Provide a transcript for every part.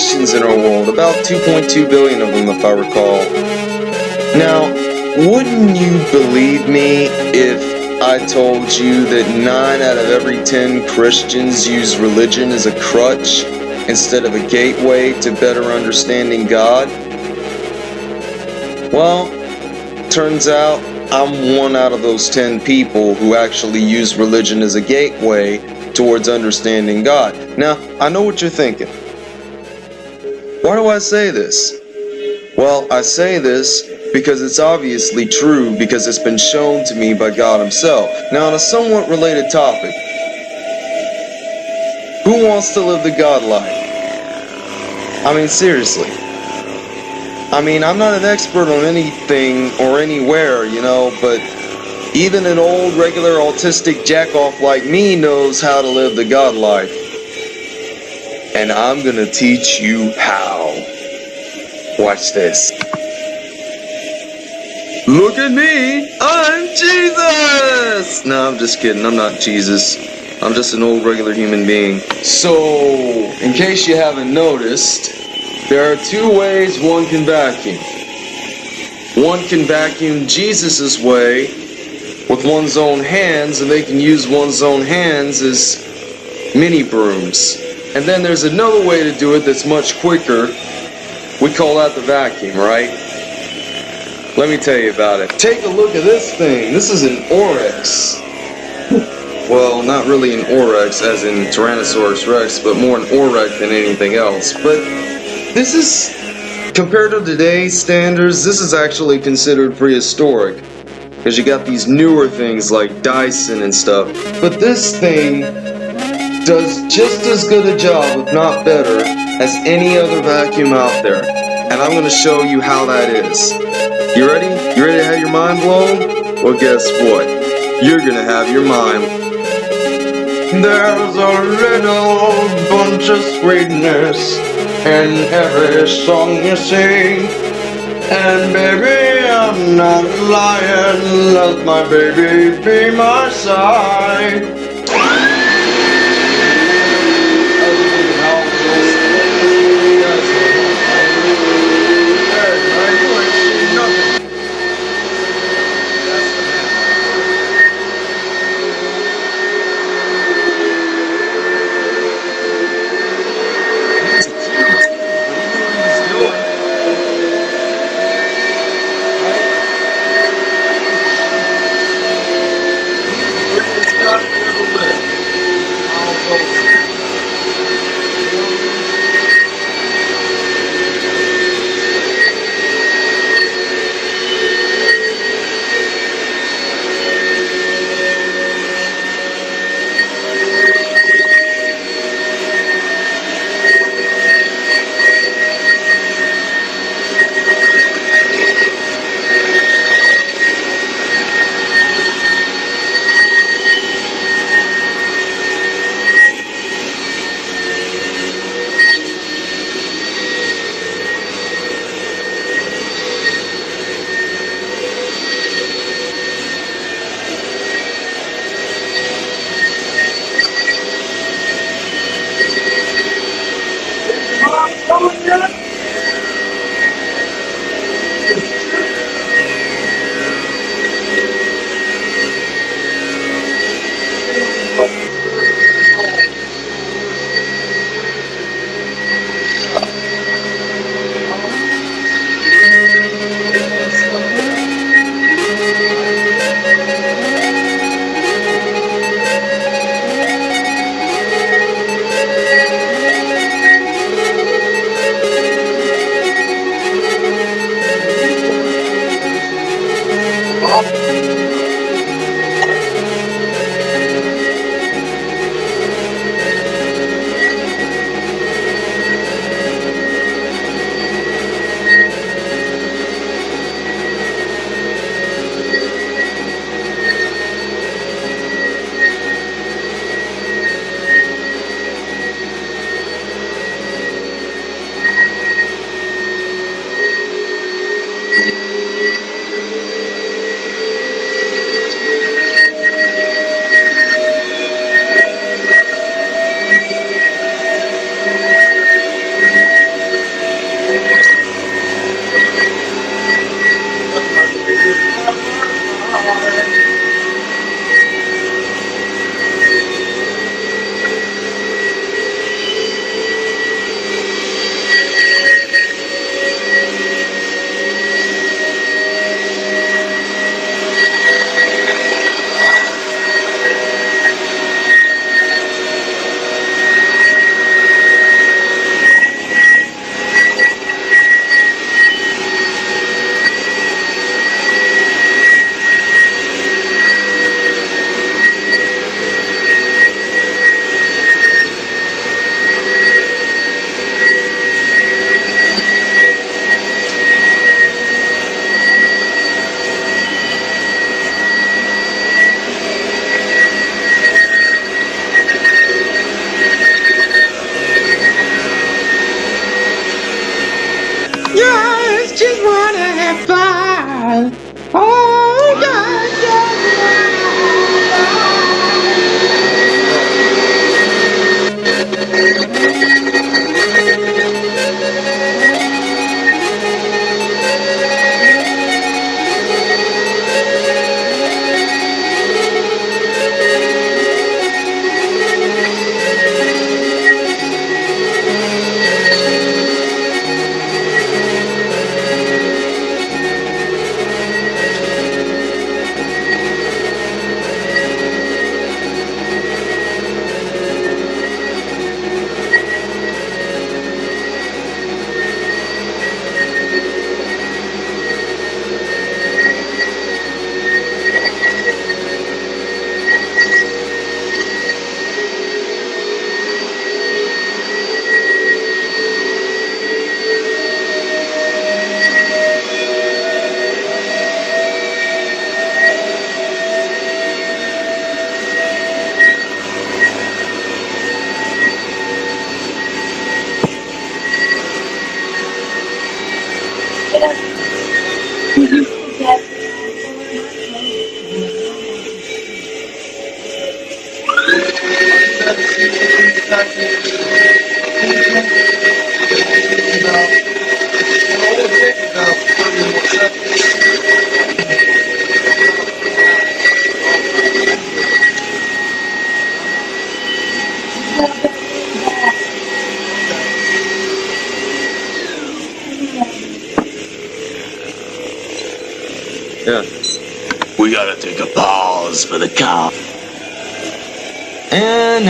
Christians in our world, about 2.2 billion of them, if I recall. Now, wouldn't you believe me if I told you that 9 out of every 10 Christians use religion as a crutch instead of a gateway to better understanding God? Well, turns out I'm one out of those 10 people who actually use religion as a gateway towards understanding God. Now, I know what you're thinking. Why do I say this? Well, I say this because it's obviously true because it's been shown to me by God Himself. Now, on a somewhat related topic, who wants to live the God life? I mean, seriously. I mean, I'm not an expert on anything or anywhere, you know, but even an old regular autistic jackoff like me knows how to live the God life. And I'm gonna teach you how. Watch this. Look at me! I'm Jesus! No, I'm just kidding. I'm not Jesus. I'm just an old regular human being. So, in case you haven't noticed, there are two ways one can vacuum. One can vacuum Jesus' way with one's own hands, and they can use one's own hands as mini brooms. And then there's another way to do it that's much quicker. We call that the vacuum, right? Let me tell you about it. Take a look at this thing. This is an Oryx. Well, not really an Oryx as in Tyrannosaurus Rex, but more an Oryx than anything else. But this is, compared to today's standards, this is actually considered prehistoric. Because you got these newer things like Dyson and stuff. But this thing does just as good a job, if not better, as any other vacuum out there. And I'm going to show you how that is. You ready? You ready to have your mind blown? Well, guess what? You're going to have your mind there's a little bunch of sweetness in every song you sing. And baby, I'm not lying, let my baby be my side.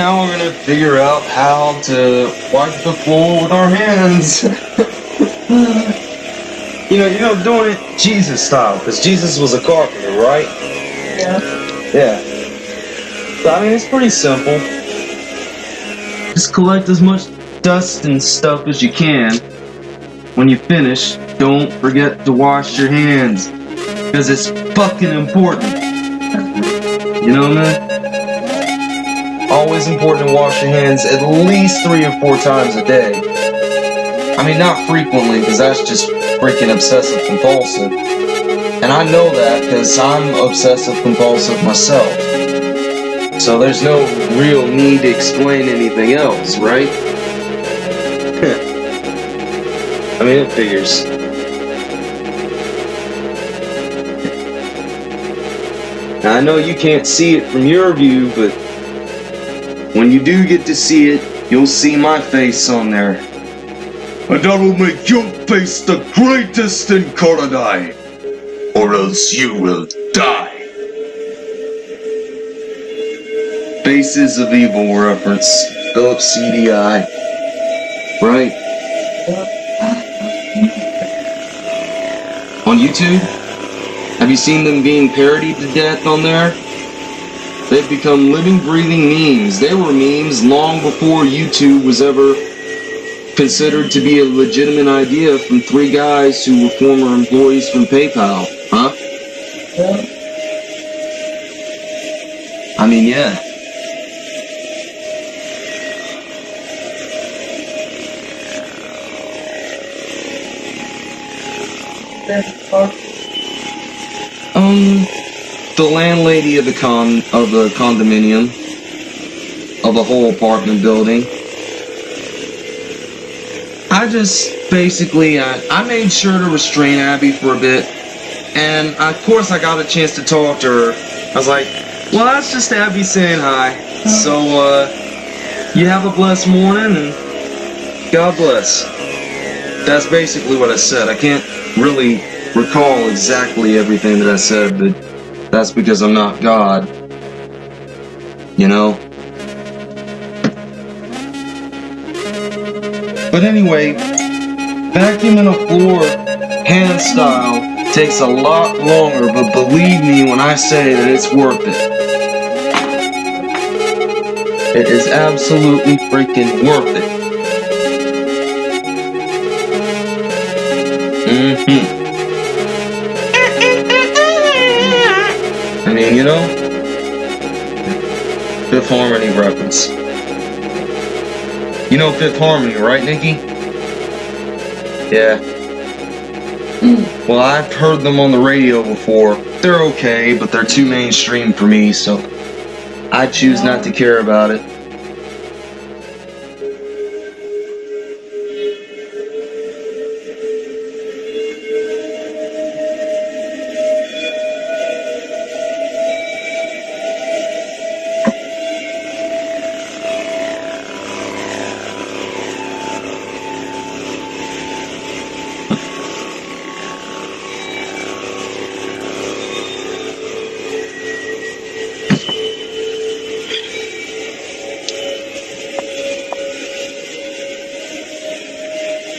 Now we're gonna figure out how to wipe the floor with our hands. you know, you know, doing it Jesus style, because Jesus was a carpenter, right? Yeah. Yeah. So, I mean, it's pretty simple. Just collect as much dust and stuff as you can. When you finish, don't forget to wash your hands. Because it's fucking important. You know, man? Always important to wash your hands at least three or four times a day. I mean, not frequently, because that's just freaking obsessive compulsive. And I know that because I'm obsessive compulsive myself. So there's no real need to explain anything else, right? I mean, it figures. Now, I know you can't see it from your view, but when you do get to see it, you'll see my face on there. And that'll make your face the greatest in Koridai. Or else you will die. Faces of Evil reference. Philip CDI. Right. On YouTube? Have you seen them being parodied to death on there? They've become living, breathing memes. They were memes long before YouTube was ever considered to be a legitimate idea from three guys who were former employees from PayPal. Huh? Yeah. I mean, yeah. Um, the landlady of the con of the condominium of the whole apartment building. I just basically I, I made sure to restrain Abby for a bit, and of course I got a chance to talk to her. I was like, "Well, that's just Abby saying hi." So, uh, you have a blessed morning, and God bless. That's basically what I said. I can't really recall exactly everything that I said, but that's because I'm not God. You know? But anyway, vacuuming a floor hand style takes a lot longer, but believe me when I say that it's worth it. It is absolutely freaking worth it. Mm-hmm. You know, Fifth Harmony reference. You know Fifth Harmony, right, Nikki? Yeah. Well, I've heard them on the radio before. They're okay, but they're too mainstream for me, so I choose not to care about it.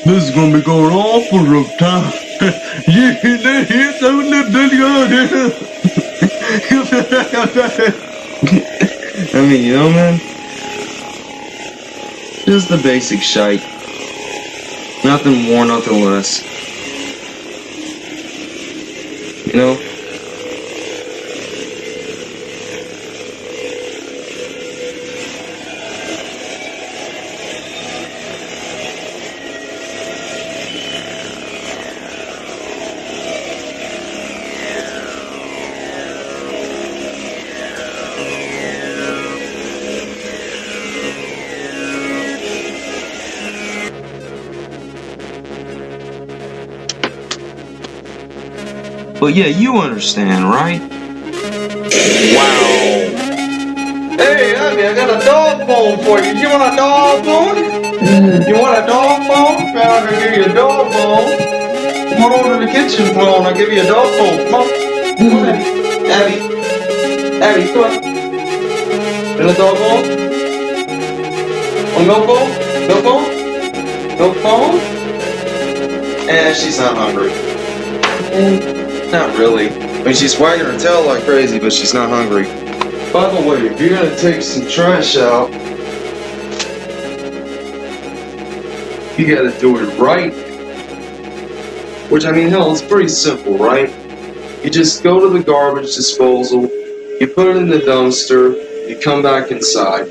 This is gonna be going on for a time. yeah, that the video. I mean, you know, man? Just the basic shite. Nothing more, nothing less. You know? But yeah, you understand, right? Wow. Hey, Abby, I got a dog bone for you. You want a dog bone? You want a dog bone? I'll give you a dog bone. Come on over to the kitchen, come on, I'll give you a dog bone. Come on. Come on, Abby. Abby. Abby, come on. And a dog bone? A milk bone? Milk bone? Milk bone? Eh, she's not hungry. Eh, not really. I mean, she's wagging her tail like crazy, but she's not hungry. By the way, if you're gonna take some trash out, you gotta do it right. Which, I mean, hell, it's pretty simple, right? You just go to the garbage disposal, you put it in the dumpster, you come back inside.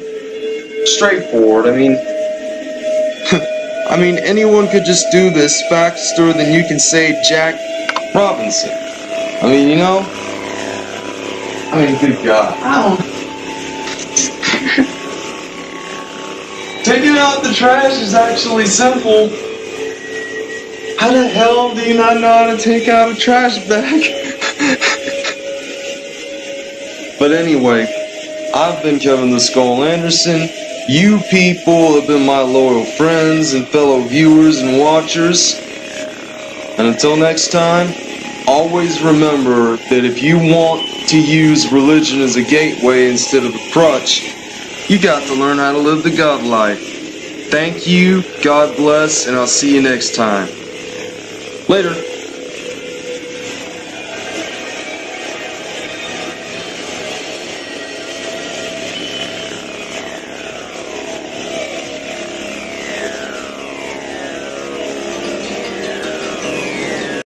Straightforward, I mean. I mean, anyone could just do this faster than you can say Jack Robinson. I mean, you know? I mean, good God. Taking out the trash is actually simple. How the hell do you not know how to take out a trash bag? but anyway, I've been Kevin the Skull Anderson. You people have been my loyal friends and fellow viewers and watchers. And until next time, always remember that if you want to use religion as a gateway instead of a crutch, you got to learn how to live the God life. Thank you, God bless, and I'll see you next time. Later.